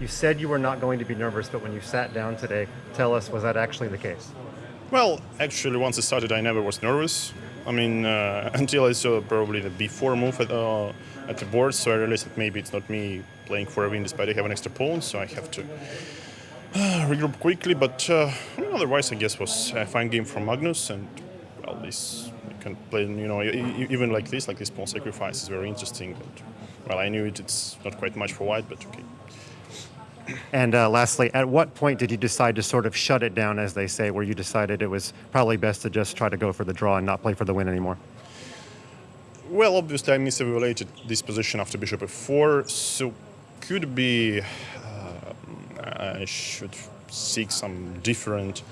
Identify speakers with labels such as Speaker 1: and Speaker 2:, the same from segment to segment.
Speaker 1: You said you were not going to be nervous, but when you sat down today, tell us, was that actually the case?
Speaker 2: Well, actually, once it started, I never was nervous. I mean, uh, until I saw probably the before move at, uh, at the board, so I realized that maybe it's not me playing for a win despite I have an extra pawn, so I have to uh, regroup quickly. But uh, I otherwise, I guess was a fine game from Magnus, and well, this you can play, you know, even like this, like this pawn sacrifice is very interesting. And, well, I knew it, it's not quite much for white, but okay.
Speaker 1: And uh, lastly, at what point did you decide to sort of shut it down, as they say, where you decided it was probably best to just try to go for the draw and not play for the win anymore?
Speaker 2: Well, obviously, I misevaluated this position after bishop f4, so could be uh, I should seek some different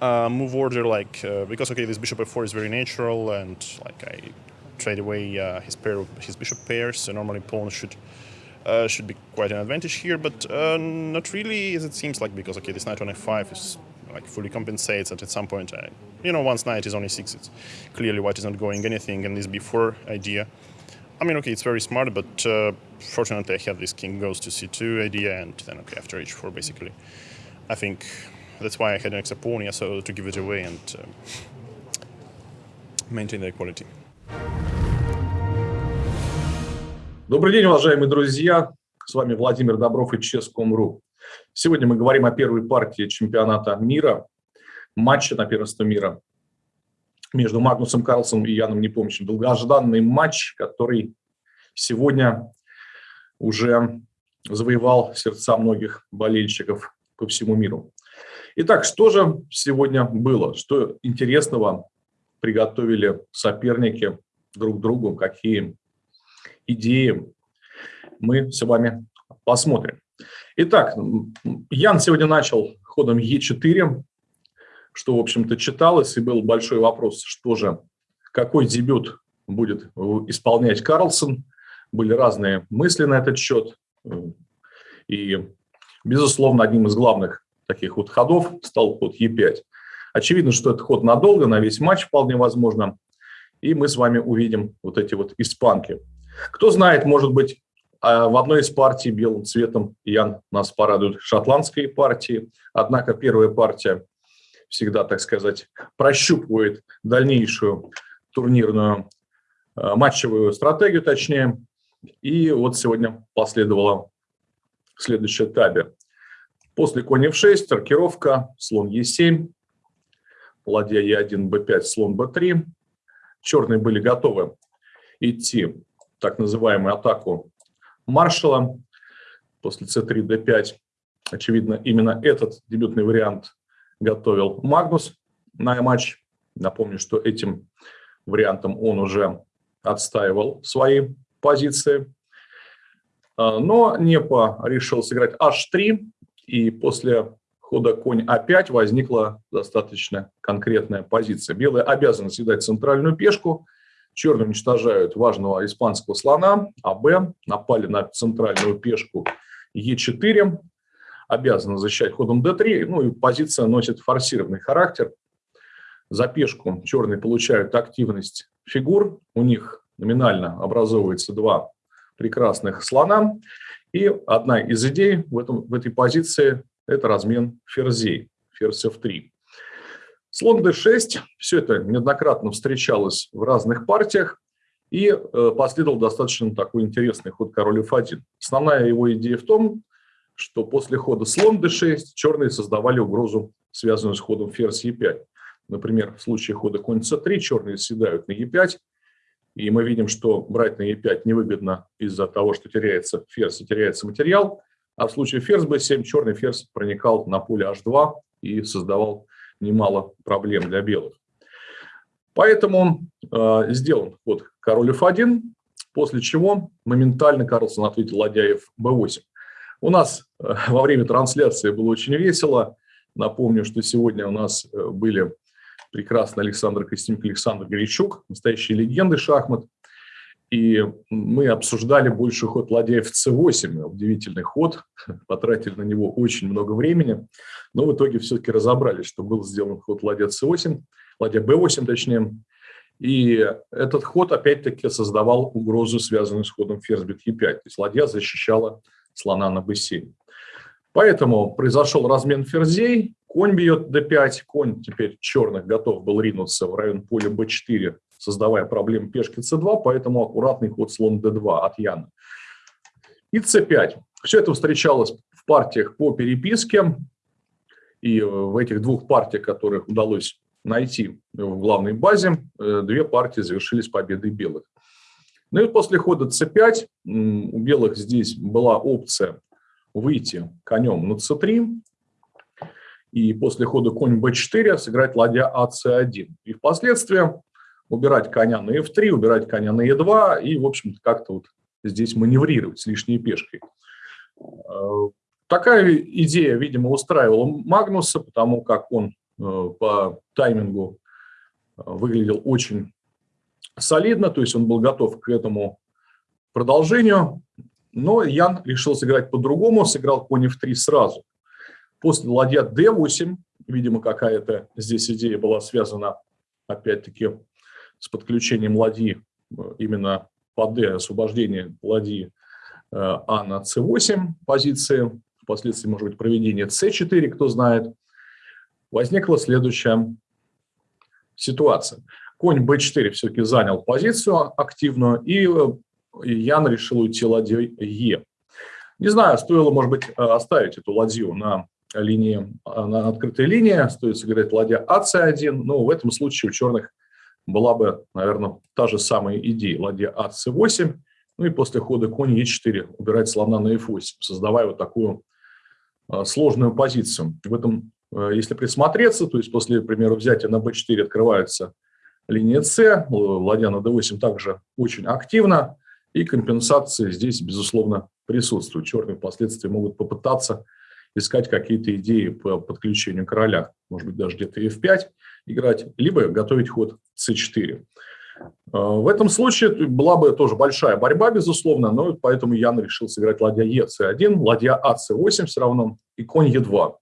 Speaker 2: uh, move order, like uh, because okay, this bishop f4 is very natural, and like I trade away uh, his pair, his bishop pairs. So normally pawn should uh, should be quite an advantage here, but uh, not really, as it seems like because okay, this knight on f5 is like fully compensates. And at some point, I, you know, once knight is only six, it's clearly white is not going anything, and this b4 idea. I mean, okay, it's very smart, but uh, fortunately I had this king goes to c2 idea, and then okay, after h4, basically, I think that's why I had an extra pawn, so to give it away and uh, maintain the equality.
Speaker 3: Добрый день, уважаемые друзья. С вами Владимир Добров и Chess.com.ru. Сегодня мы говорим о первой партии чемпионата мира, матча на первенство мира между Магнусом Карлсом и Яном Непомнящим. Долгожданный матч, который сегодня уже завоевал сердца многих болельщиков по всему миру. Итак, что же сегодня было? Что интересного приготовили соперники друг другу? Какие идеи мы с вами посмотрим. Итак, Ян сегодня начал ходом Е4, что, в общем-то, читалось, и был большой вопрос, что же, какой дебют будет исполнять Карлсон. Были разные мысли на этот счет. И, безусловно, одним из главных таких вот ходов стал ход Е5. Очевидно, что это ход надолго, на весь матч вполне возможно. И мы с вами увидим вот эти вот испанки. Кто знает, может быть, а, в одной из партий белым цветом Ян нас порадует шотландской партии. Однако первая партия всегда, так сказать, прощупывает дальнейшую турнирную а, матчевую стратегию, точнее. И вот сегодня последовала следующая таби. После конь f6, рокировка, слон e7, ладья e1, b5, слон b3. Черные были готовы идти так называемую атаку маршала после c3, d5. Очевидно, именно этот дебютный вариант готовил Магнус на матч. Напомню, что этим вариантом он уже отстаивал свои позиции. А, но Непа решил сыграть h3, и после хода конь а5 возникла достаточно конкретная позиция. Белые обязаны съедать центральную пешку – Черные уничтожают важного испанского слона, а Б напали на центральную пешку Е4, обязаны защищать ходом d3, ну и позиция носит форсированный характер. За пешку черные получают активность фигур, у них номинально образовывается два прекрасных слона, и одна из идей в, этом, в этой позиции – это размен ферзей, ферзь f3. Слон d6, все это неоднократно встречалось в разных партиях, и э, последовал достаточно такой интересный ход король f1. Основная его идея в том, что после хода слон d6 черные создавали угрозу, связанную с ходом ферзь e5. Например, в случае хода конь c3 черные съедают на e5, и мы видим, что брать на e5 невыгодно из-за того, что теряется ферзь и теряется материал, а в случае ферзь b7 черный ферзь проникал на поле h2 и создавал немало проблем для белых. Поэтому э, сделан ход король f1, после чего моментально Карлсон ответил ладья b8. У нас э, во время трансляции было очень весело. Напомню, что сегодня у нас э, были прекрасный Александр Костюмик, Александр Горячук, настоящие легенды шахмат. И мы обсуждали больше ход ладья в c8, удивительный ход, потратили на него очень много времени, но в итоге все-таки разобрались, что был сделан ход ладья c8, ладья b8 точнее, и этот ход опять-таки создавал угрозу, связанную с ходом ферзь бит e5, то есть ладья защищала слона на b7. Поэтому произошел размен ферзей, конь бьет d5, конь теперь черных готов был ринуться в район поля b4, создавая проблемы пешки c2, поэтому аккуратный ход слон d2 от Яна. И c5. Все это встречалось в партиях по переписке, и в этих двух партиях, которых удалось найти в главной базе, э, две партии завершились победой белых. Ну и после хода c5 у белых здесь была опция выйти конем на c3, и после хода конь b4 сыграть ладья ac1. И впоследствии убирать коня на f3, убирать коня на e2 и, в общем-то, как-то вот здесь маневрировать с лишней пешкой. Э, такая идея, видимо, устраивала Магнуса, потому как он э, по таймингу э, выглядел очень солидно, то есть он был готов к этому продолжению, но Ян решил сыграть по-другому, сыграл конь f3 сразу. После ладья d8, видимо, какая-то здесь идея была связана, опять-таки, с подключением ладьи именно по d, освобождение ладьи а на c8 позиции, впоследствии, может быть, проведение c4, кто знает, возникла следующая ситуация. Конь b4 все-таки занял позицию активную, и Ян решил уйти ладьей e. Не знаю, стоило, может быть, оставить эту ладью на линии, на открытой линии, стоит сыграть ладья ac1, но в этом случае у черных была бы, наверное, та же самая идея, ладья ac8, ну и после хода конь e4 убирать слона на f8, создавая вот такую а, сложную позицию. В этом, а, если присмотреться, то есть после, например, взятия на b4 открывается линия c, ладья на d8 также очень активно, и компенсации здесь, безусловно, присутствуют. Черные впоследствии могут попытаться искать какие-то идеи по подключению короля, может быть, даже где-то f5 играть, либо готовить ход c4. А, в этом случае была бы тоже большая борьба, безусловно, но поэтому Ян решил сыграть ладья Е, С1, ладья А, С8 все равно и конь Е2.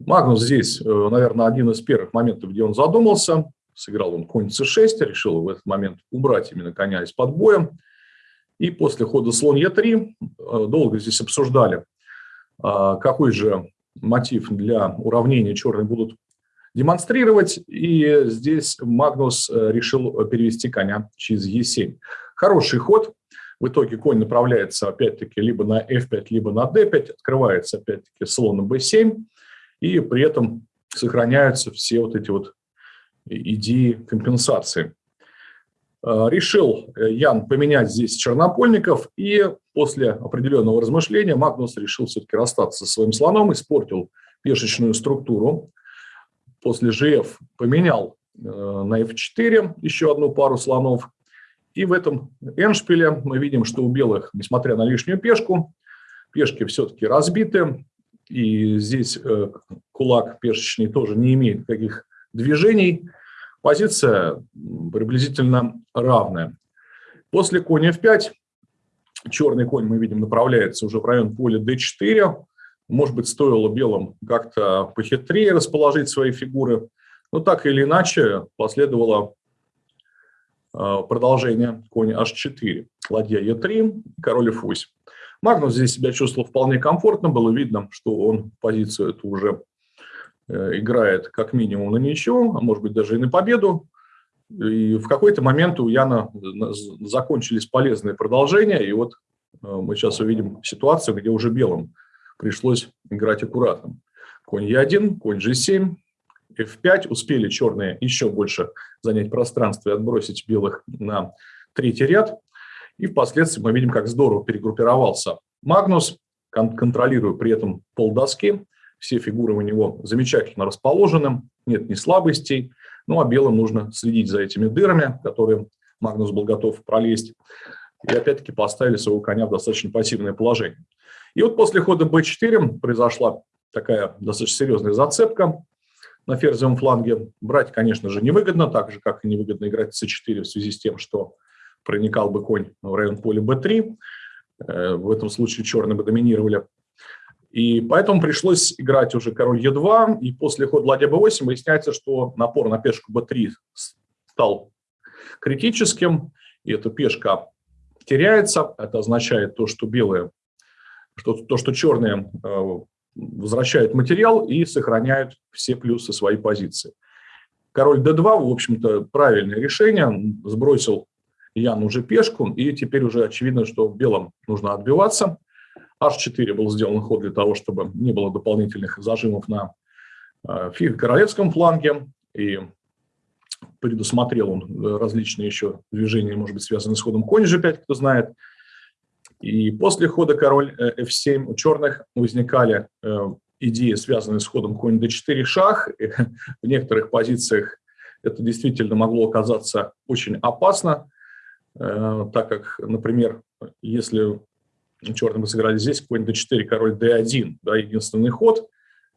Speaker 3: Магнус здесь, э, наверное, один из первых моментов, где он задумался. Сыграл он конь С6, решил в этот момент убрать именно коня из-под боя. И после хода слон Е3 э, долго здесь обсуждали, какой же мотив для уравнения черные будут демонстрировать. И здесь Магнус э, решил перевести коня через Е7. Хороший ход. В итоге конь направляется опять-таки либо на f5, либо на d5. Открывается опять-таки слон на b7. И при этом сохраняются все вот эти вот идеи компенсации. Э, решил э, Ян поменять здесь чернопольников, и после определенного размышления Магнус решил все-таки расстаться со своим слоном, испортил пешечную структуру после GF поменял э, на F4 еще одну пару слонов. И в этом эншпиле мы видим, что у белых, несмотря на лишнюю пешку, пешки все-таки разбиты. И здесь кулак пешечный тоже не имеет никаких движений. Позиция приблизительно равная. После коня f5 черный конь, мы видим, направляется уже в район поля d4. Может быть, стоило белым как-то похитрее расположить свои фигуры. Но так или иначе последовало а, продолжение конь h4, ладья e3, король f8. Магнус здесь себя чувствовал вполне комфортно, было видно, что он позицию эту уже играет как минимум на ничего, а может быть даже и на победу. И в какой-то момент у Яна закончились полезные продолжения, и вот э, мы сейчас увидим ситуацию, где уже белым пришлось играть аккуратно. Конь Е1, конь G7, F5. Успели черные еще больше занять пространство и отбросить белых на третий ряд. И впоследствии мы видим, как здорово перегруппировался Магнус, кон контролируя при этом полдоски. Все фигуры у него замечательно расположены, нет ни слабостей. Ну а белым нужно следить за этими дырами, которые Магнус был готов пролезть. И опять-таки поставили своего коня в достаточно пассивное положение. И вот после хода b4 произошла такая достаточно серьезная зацепка на ферзевом фланге. Брать, конечно же, невыгодно, так же, как и невыгодно играть c4 в связи с тем, что проникал бы конь в район поля b3. Э, в этом случае черные бы доминировали. И поэтому пришлось играть уже король e2, и после хода ладья b8 выясняется, что напор на пешку b3 стал критическим, и эта пешка теряется. Это означает то, что белые что, то, что черные э, возвращают материал и сохраняют все плюсы своей позиции. Король d2, в общем-то, правильное решение. Сбросил Ян уже пешку, и теперь уже очевидно, что белым нужно отбиваться. H4 был сделан ход для того, чтобы не было дополнительных зажимов на э, королевском фланге, и предусмотрел он различные еще движения, может быть, связанные с ходом конь g5, кто знает. И после хода король f7 у черных возникали э, идеи, связанные с ходом конь d4 шах. В некоторых позициях это действительно могло оказаться очень опасно, э, так как, например, если черные бы сыграли здесь конь d4, король d1, да, единственный ход,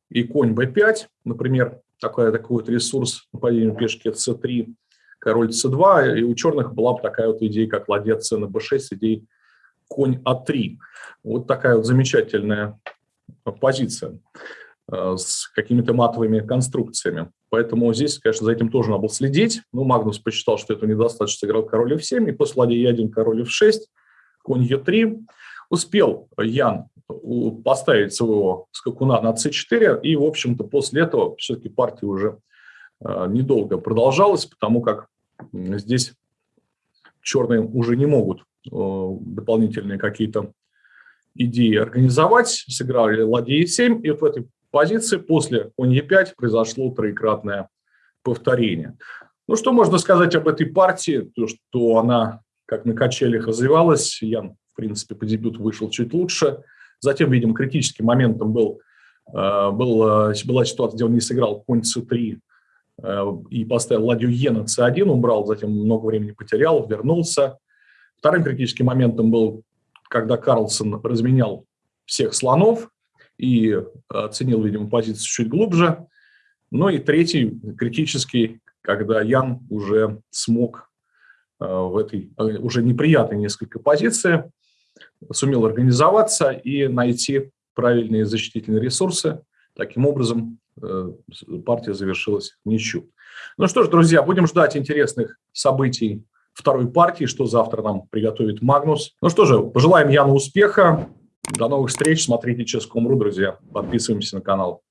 Speaker 3: и конь b5, например, такой, такой вот ресурс нападения пешки c3, король c2, и у черных была бы такая вот идея, как ладья c на b6 с идеей конь а3. Вот такая вот замечательная позиция э, с какими-то матовыми конструкциями. Поэтому здесь, конечно, за этим тоже надо было следить. Ну, Магнус посчитал, что это недостаточно, сыграл король f7, и после ладьи e1 король f6, конь e3. Успел Ян поставить своего скакуна на c4, и, в общем-то, после этого все-таки партия уже э, недолго продолжалась, потому как здесь черные уже не могут э, дополнительные какие-то идеи организовать, сыграли ладья e7, и вот в этой позиции после конь e5 произошло троекратное повторение. Ну, что можно сказать об этой партии? То, что она, как на качелях, развивалась. Ян, в принципе, по дебюту вышел чуть лучше. Затем, видимо, критическим моментом был, э, был, э, была ситуация, где он не сыграл конь c3 э, и поставил ладью е на c1, убрал, затем много времени потерял, вернулся. Вторым критическим моментом был, когда Карлсон разменял всех слонов и оценил, видимо, позицию чуть глубже. Ну и третий критический, когда Ян уже смог в этой уже неприятной несколько позиции сумел организоваться и найти правильные защитительные ресурсы. Таким образом, э, партия завершилась ничью. Ну что ж, друзья, будем ждать интересных событий второй партии, что завтра нам приготовит Магнус. Ну что же, пожелаем Яну успеха. До новых встреч. Смотрите Ческом.ру, друзья. Подписываемся на канал.